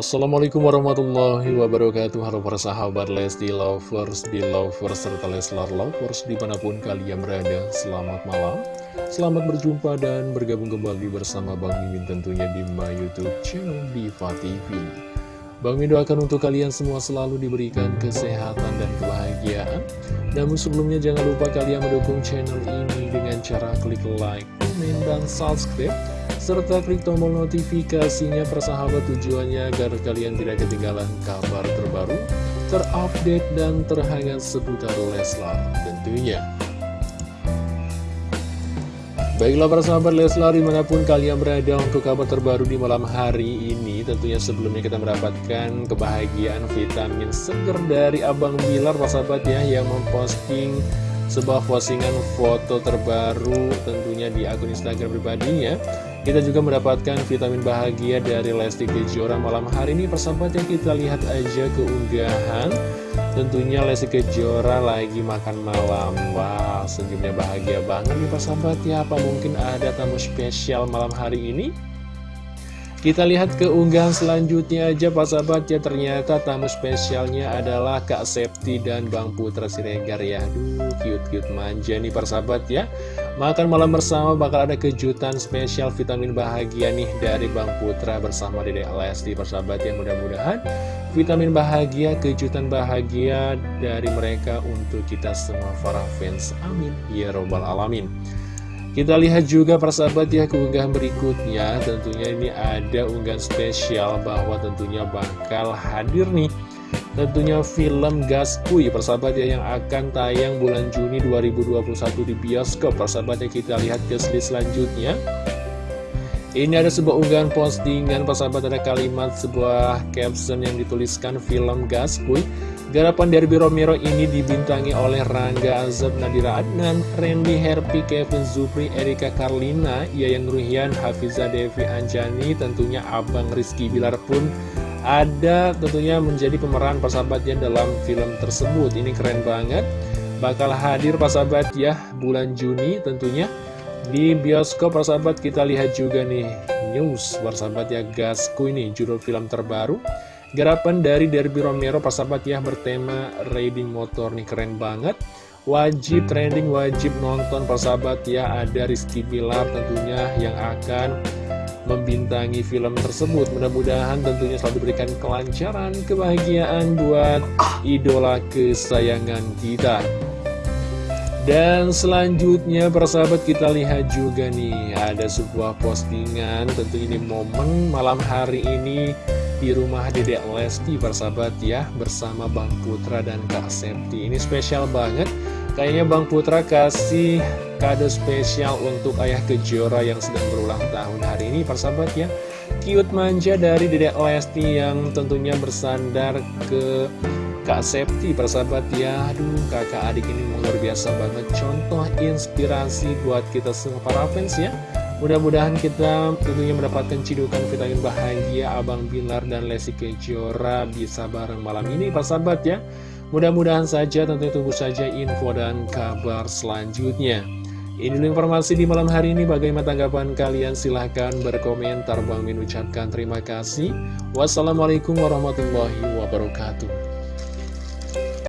Assalamualaikum warahmatullahi wabarakatuh. Halo para sahabat Lesti Lovers, Belovers, serta Leslar Lovers di mana pun kalian berada Selamat malam. Selamat berjumpa dan bergabung kembali bersama Bang Mimin tentunya di my youtube channel Diva TV Bang Mimin doakan untuk kalian semua selalu diberikan kesehatan dan kebahagiaan. Namun sebelumnya jangan lupa kalian mendukung channel ini dengan cara klik like, dan subscribe serta klik tombol notifikasinya persahabat tujuannya agar kalian tidak ketinggalan kabar terbaru, terupdate, dan terhangat seputar Leslar tentunya. Baiklah para sahabat Leslar di mana pun kalian berada untuk kabar terbaru di malam hari ini Tentunya sebelumnya kita mendapatkan kebahagiaan vitamin seger dari Abang Bilar para sahabat ya Yang memposting sebuah postingan foto terbaru tentunya di akun Instagram pribadinya. Kita juga mendapatkan vitamin bahagia dari Lesti Kejora malam hari ini. Persahabat yang kita lihat aja keunggahan. Tentunya Lesti Kejora lagi makan malam. Wah senyumnya bahagia banget nih persahabat ya. Apa mungkin ada tamu spesial malam hari ini? Kita lihat keunggahan selanjutnya aja Pak sahabat. Ya Ternyata tamu spesialnya adalah Kak Septi dan Bang Putra Siregar. Ya Aduh cute-cute manja nih Pak sahabat ya. Makan malam bersama bakal ada kejutan spesial vitamin bahagia nih Dari Bang Putra bersama Dedek Lesti Pak sahabat ya. Mudah-mudahan vitamin bahagia, kejutan bahagia dari mereka untuk kita semua para fans. Amin. Ya Robbal Alamin kita lihat juga persahabat ya keunggahan berikutnya. Tentunya ini ada unggahan spesial bahwa tentunya bakal hadir nih. Tentunya film Gaskui persahabat ya yang akan tayang bulan Juni 2021 di bioskop. Persahabat ya kita lihat ke slide selanjutnya. Ini ada sebuah unggahan postingan persahabat ada kalimat sebuah caption yang dituliskan film Gaskui Garapan Derby Romero ini dibintangi oleh Rangga Azab Nadira Adnan, Randy Herpi, Kevin Zupri, Erika Karlina, Yayang Ruhian, Hafiza Devi Anjani, tentunya Abang Rizky Bilar pun ada tentunya menjadi pemeran persahabatnya dalam film tersebut. Ini keren banget. Bakal hadir persahabat ya bulan Juni tentunya di bioskop persahabat kita lihat juga nih news persahabat ya Gasku ini judul film terbaru Garapan dari Derby Romero persahabat ya bertema riding motor nih keren banget. Wajib trending, wajib nonton persahabat ya. Ada Rizky Bilar tentunya yang akan membintangi film tersebut. Mudah-mudahan tentunya selalu diberikan kelancaran, kebahagiaan buat idola kesayangan kita. Dan selanjutnya persahabat kita lihat juga nih Ada sebuah postingan. Tentu ini momen malam hari ini di rumah Dedek Lesti persahabat ya bersama Bang Putra dan Kak Septi. Ini spesial banget. Kayaknya Bang Putra kasih kado spesial untuk ayah kejora yang sedang berulang tahun hari ini persahabat ya. Cute manja dari Dedek Lesti yang tentunya bersandar ke Kak Septi persahabat ya. Aduh kakak adik ini luar biasa banget. Contoh inspirasi buat kita semua para fans ya Mudah-mudahan kita tentunya mendapatkan cidukan vitamin bahagia Abang Bilar dan Lesti Kejora bisa bareng malam ini Pak sahabat ya. Mudah-mudahan saja tentunya tunggu saja info dan kabar selanjutnya. Ini informasi di malam hari ini. Bagaimana tanggapan kalian? Silahkan berkomentar. Bang Min ucapkan terima kasih. Wassalamualaikum warahmatullahi wabarakatuh